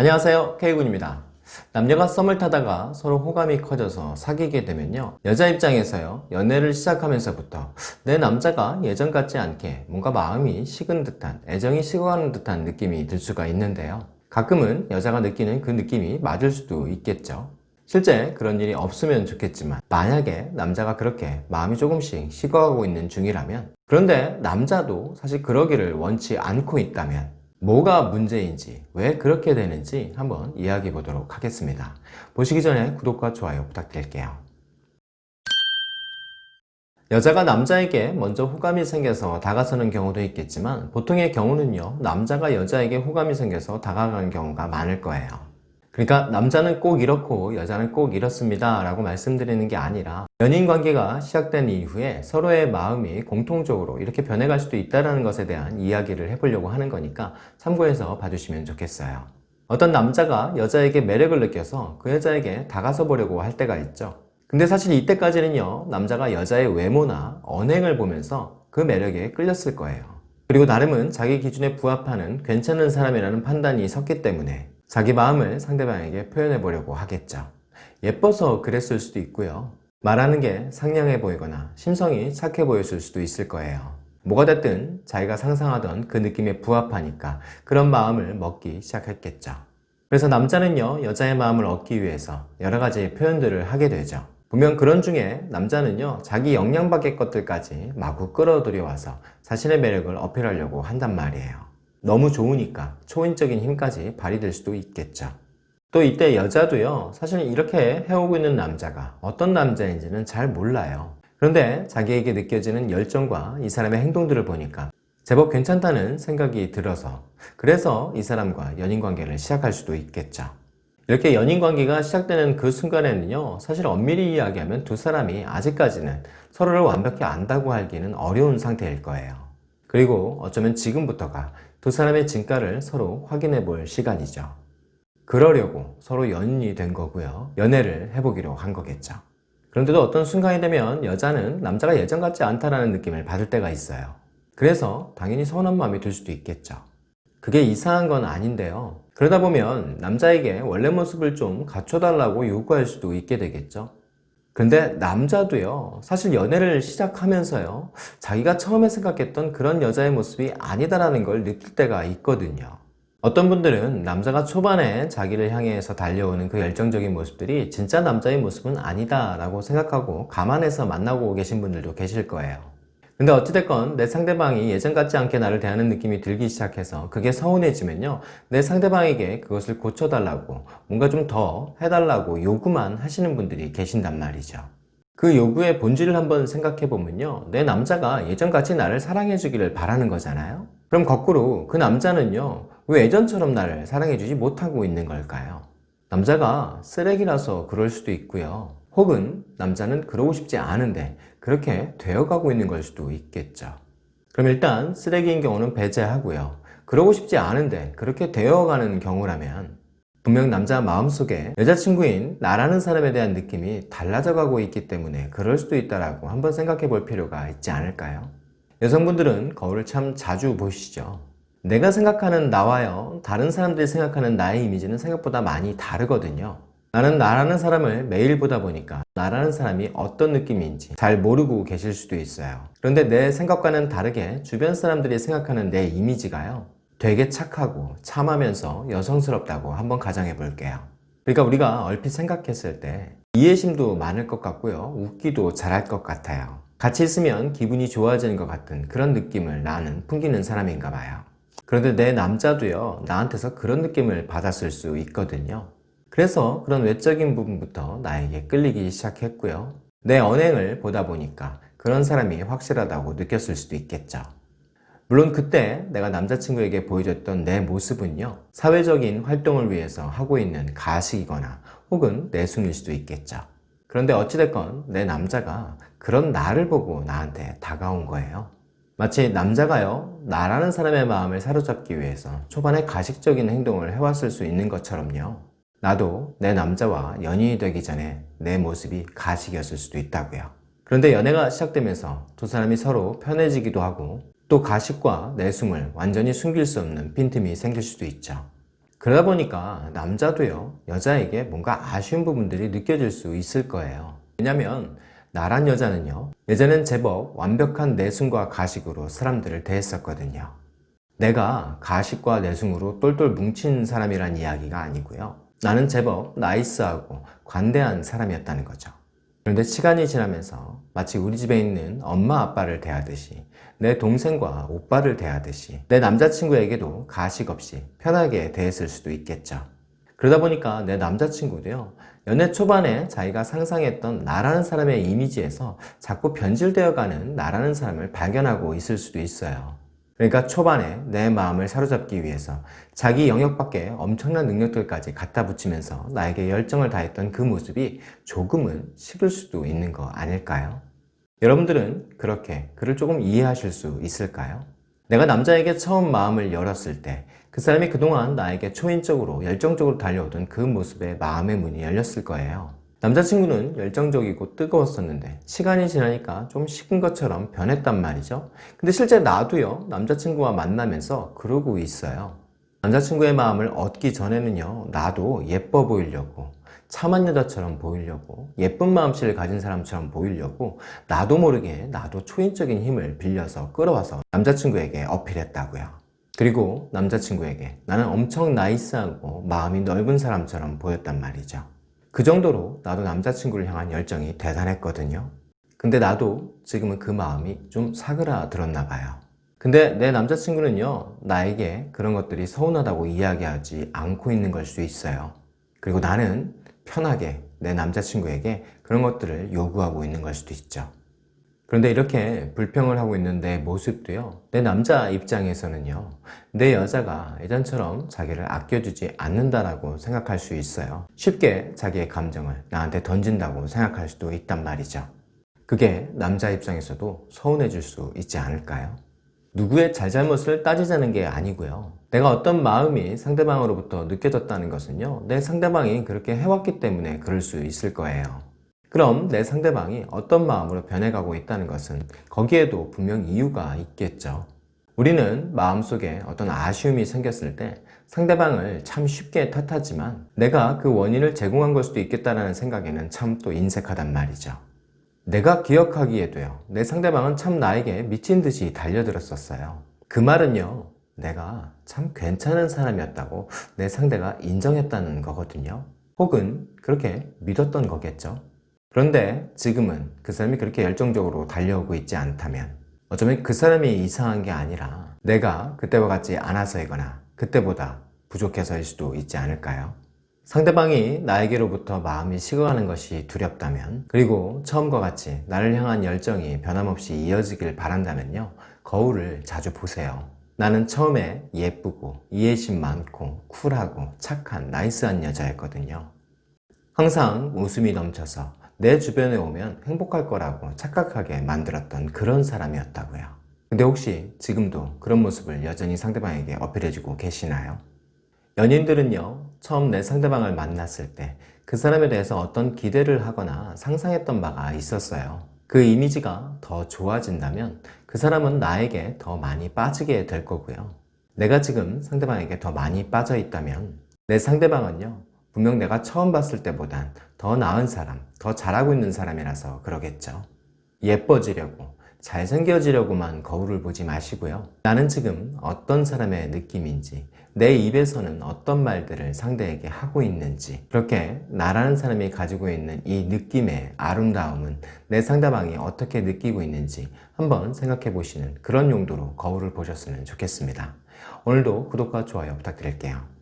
안녕하세요. K군입니다. 남녀가 썸을 타다가 서로 호감이 커져서 사귀게 되면요. 여자 입장에서요. 연애를 시작하면서부터 내 남자가 예전 같지 않게 뭔가 마음이 식은 듯한 애정이 식어가는 듯한 느낌이 들 수가 있는데요. 가끔은 여자가 느끼는 그 느낌이 맞을 수도 있겠죠. 실제 그런 일이 없으면 좋겠지만 만약에 남자가 그렇게 마음이 조금씩 식어가고 있는 중이라면 그런데 남자도 사실 그러기를 원치 않고 있다면 뭐가 문제인지 왜 그렇게 되는지 한번 이야기해 보도록 하겠습니다. 보시기 전에 구독과 좋아요 부탁드릴게요. 여자가 남자에게 먼저 호감이 생겨서 다가서는 경우도 있겠지만 보통의 경우는요 남자가 여자에게 호감이 생겨서 다가가는 경우가 많을 거예요 그러니까 남자는 꼭 이렇고 여자는 꼭 이렇습니다 라고 말씀드리는 게 아니라 연인 관계가 시작된 이후에 서로의 마음이 공통적으로 이렇게 변해갈 수도 있다는 것에 대한 이야기를 해보려고 하는 거니까 참고해서 봐주시면 좋겠어요. 어떤 남자가 여자에게 매력을 느껴서 그 여자에게 다가서 보려고 할 때가 있죠. 근데 사실 이때까지는요 남자가 여자의 외모나 언행을 보면서 그 매력에 끌렸을 거예요. 그리고 나름은 자기 기준에 부합하는 괜찮은 사람이라는 판단이 섰기 때문에 자기 마음을 상대방에게 표현해 보려고 하겠죠. 예뻐서 그랬을 수도 있고요. 말하는 게 상냥해 보이거나 심성이 착해 보였을 수도 있을 거예요. 뭐가 됐든 자기가 상상하던 그 느낌에 부합하니까 그런 마음을 먹기 시작했겠죠. 그래서 남자는요 여자의 마음을 얻기 위해서 여러 가지 표현들을 하게 되죠. 분명 그런 중에 남자는요 자기 역량 밖의 것들까지 마구 끌어들여 와서 자신의 매력을 어필하려고 한단 말이에요 너무 좋으니까 초인적인 힘까지 발휘될 수도 있겠죠. 또 이때 여자도요 사실 이렇게 해오고 있는 남자가 어떤 남자인지는 잘 몰라요. 그런데 자기에게 느껴지는 열정과 이 사람의 행동들을 보니까 제법 괜찮다는 생각이 들어서 그래서 이 사람과 연인관계를 시작할 수도 있겠죠. 이렇게 연인관계가 시작되는 그 순간에는요 사실 엄밀히 이야기하면 두 사람이 아직까지는 서로를 완벽히 안다고 하기는 어려운 상태일 거예요 그리고 어쩌면 지금부터가 두 사람의 진가를 서로 확인해 볼 시간이죠. 그러려고 서로 연인이 된 거고요. 연애를 해보기로 한 거겠죠. 그런데도 어떤 순간이 되면 여자는 남자가 예전 같지 않다는 느낌을 받을 때가 있어요. 그래서 당연히 서운한 마음이 들 수도 있겠죠. 그게 이상한 건 아닌데요. 그러다 보면 남자에게 원래 모습을 좀 갖춰달라고 요구할 수도 있게 되겠죠. 근데 남자도요 사실 연애를 시작하면서요 자기가 처음에 생각했던 그런 여자의 모습이 아니다라는 걸 느낄 때가 있거든요. 어떤 분들은 남자가 초반에 자기를 향해서 달려오는 그 열정적인 모습들이 진짜 남자의 모습은 아니다 라고 생각하고 감안해서 만나고 계신 분들도 계실 거예요 근데 어찌됐건 내 상대방이 예전 같지 않게 나를 대하는 느낌이 들기 시작해서 그게 서운해지면요. 내 상대방에게 그것을 고쳐달라고 뭔가 좀 더 해달라고 요구만 하시는 분들이 계신단 말이죠. 그 요구의 본질을 한번 생각해 보면요. 내 남자가 예전같이 나를 사랑해 주기를 바라는 거잖아요. 그럼 거꾸로 그 남자는요. 왜 예전처럼 나를 사랑해 주지 못하고 있는 걸까요? 남자가 쓰레기라서 그럴 수도 있고요 혹은 남자는 그러고 싶지 않은데 그렇게 되어가고 있는 걸 수도 있겠죠. 그럼 일단 쓰레기인 경우는 배제하고요. 그러고 싶지 않은데 그렇게 되어가는 경우라면 분명 남자 마음속에 여자친구인 나라는 사람에 대한 느낌이 달라져 가고 있기 때문에 그럴 수도 있다고 한번 생각해 볼 필요가 있지 않을까요? 여성분들은 거울을 참 자주 보시죠. 내가 생각하는 나와요. 다른 사람들이 생각하는 나의 이미지는 생각보다 많이 다르거든요 나는 나라는 사람을 매일 보다 보니까 나라는 사람이 어떤 느낌인지 잘 모르고 계실 수도 있어요. 그런데 내 생각과는 다르게 주변 사람들이 생각하는 내 이미지가요 되게 착하고 참하면서 여성스럽다고 한번 가정해 볼게요. 그러니까 우리가 얼핏 생각했을 때 이해심도 많을 것 같고요 웃기도 잘할 것 같아요. 같이 있으면 기분이 좋아지는 것 같은 그런 느낌을 나는 풍기는 사람인가 봐요. 그런데 내 남자도요 나한테서 그런 느낌을 받았을 수 있거든요 그래서 그런 외적인 부분부터 나에게 끌리기 시작했고요. 내 언행을 보다 보니까 그런 사람이 확실하다고 느꼈을 수도 있겠죠. 물론 그때 내가 남자친구에게 보여줬던 내 모습은요 사회적인 활동을 위해서 하고 있는 가식이거나 혹은 내숭일 수도 있겠죠. 그런데 어찌됐건 내 남자가 그런 나를 보고 나한테 다가온 거예요. 마치 남자가요 나라는 사람의 마음을 사로잡기 위해서 초반에 가식적인 행동을 해왔을 수 있는 것처럼요 나도 내 남자와 연인이 되기 전에 내 모습이 가식이었을 수도 있다고요 그런데 연애가 시작되면서 두 사람이 서로 편해지기도 하고 또 가식과 내숭을 완전히 숨길 수 없는 빈틈이 생길 수도 있죠 그러다 보니까 남자도요, 여자에게 뭔가 아쉬운 부분들이 느껴질 수 있을 거예요. 왜냐면 나란 여자는요, 예전엔 제법 완벽한 내숭과 가식으로 사람들을 대했었거든요. 내가 가식과 내숭으로 똘똘 뭉친 사람이란 이야기가 아니고요. 나는 제법 나이스하고 관대한 사람이었다는 거죠. 그런데 시간이 지나면서 마치 우리 집에 있는 엄마 아빠를 대하듯이 내 동생과 오빠를 대하듯이 내 남자친구에게도 가식 없이 편하게 대했을 수도 있겠죠. 그러다 보니까 내 남자친구도요, 연애 초반에 자기가 상상했던 나라는 사람의 이미지에서 자꾸 변질되어 가는 나라는 사람을 발견하고 있을 수도 있어요. 그러니까 초반에 내 마음을 사로잡기 위해서 자기 영역 밖에 엄청난 능력들까지 갖다 붙이면서 나에게 열정을 다했던 그 모습이 조금은 식을 수도 있는 거 아닐까요? 여러분들은 그렇게 그를 조금 이해하실 수 있을까요? 내가 남자에게 처음 마음을 열었을 때 그 사람이 그동안 나에게 초인적으로 열정적으로 달려오던 그 모습에 마음의 문이 열렸을 거예요. 남자친구는 열정적이고 뜨거웠었는데 시간이 지나니까 좀 식은 것처럼 변했단 말이죠. 근데 실제 나도요, 남자친구와 만나면서 그러고 있어요. 남자친구의 마음을 얻기 전에는요, 나도 예뻐 보이려고, 참한 여자처럼 보이려고, 예쁜 마음씨를 가진 사람처럼 보이려고, 나도 모르게 나도 초인적인 힘을 빌려서 끌어와서 남자친구에게 어필했다고요. 그리고 남자친구에게 나는 엄청 나이스하고 마음이 넓은 사람처럼 보였단 말이죠. 그 정도로 나도 남자친구를 향한 열정이 대단했거든요. 근데 나도 지금은 그 마음이 좀 사그라들었나 봐요. 근데 내 남자친구는요, 나에게 그런 것들이 서운하다고 이야기하지 않고 있는 걸 수 있어요. 그리고 나는 편하게 내 남자친구에게 그런 것들을 요구하고 있는 걸 수도 있죠. 그런데 이렇게 불평을 하고 있는 내 모습도요, 내 남자 입장에서는요, 내 여자가 예전처럼 자기를 아껴주지 않는다라고 생각할 수 있어요. 쉽게 자기의 감정을 나한테 던진다고 생각할 수도 있단 말이죠. 그게 남자 입장에서도 서운해질 수 있지 않을까요? 누구의 잘잘못을 따지자는 게 아니고요. 내가 어떤 마음이 상대방으로부터 느껴졌다는 것은요, 내 상대방이 그렇게 해왔기 때문에 그럴 수 있을 거예요. 그럼 내 상대방이 어떤 마음으로 변해가고 있다는 것은 거기에도 분명 이유가 있겠죠. 우리는 마음속에 어떤 아쉬움이 생겼을 때 상대방을 참 쉽게 탓하지만 내가 그 원인을 제공한 걸 수도 있겠다는 생각에는 참 또 인색하단 말이죠. 내가 기억하기에도요, 내 상대방은 참 나에게 미친 듯이 달려들었었어요. 그 말은요, 내가 참 괜찮은 사람이었다고 내 상대가 인정했다는 거거든요. 혹은 그렇게 믿었던 거겠죠. 그런데 지금은 그 사람이 그렇게 열정적으로 달려오고 있지 않다면 어쩌면 그 사람이 이상한 게 아니라 내가 그때와 같지 않아서이거나 그때보다 부족해서일 수도 있지 않을까요? 상대방이 나에게로부터 마음이 식어가는 것이 두렵다면 그리고 처음과 같이 나를 향한 열정이 변함없이 이어지길 바란다면요. 거울을 자주 보세요. 나는 처음에 예쁘고 이해심 많고 쿨하고 착한 나이스한 여자였거든요. 항상 웃음이 넘쳐서 내 주변에 오면 행복할 거라고 착각하게 만들었던 그런 사람이었다고요. 근데 혹시 지금도 그런 모습을 여전히 상대방에게 어필해주고 계시나요? 연인들은요, 처음 내 상대방을 만났을 때 그 사람에 대해서 어떤 기대를 하거나 상상했던 바가 있었어요. 그 이미지가 더 좋아진다면 그 사람은 나에게 더 많이 빠지게 될 거고요. 내가 지금 상대방에게 더 많이 빠져 있다면 내 상대방은요, 분명 내가 처음 봤을 때보단 더 나은 사람, 더 잘하고 있는 사람이라서 그러겠죠. 예뻐지려고, 잘생겨지려고만 거울을 보지 마시고요. 나는 지금 어떤 사람의 느낌인지, 내 입에서는 어떤 말들을 상대에게 하고 있는지, 그렇게 나라는 사람이 가지고 있는 이 느낌의 아름다움은 내 상대방이 어떻게 느끼고 있는지 한번 생각해 보시는 그런 용도로 거울을 보셨으면 좋겠습니다. 오늘도 구독과 좋아요 부탁드릴게요.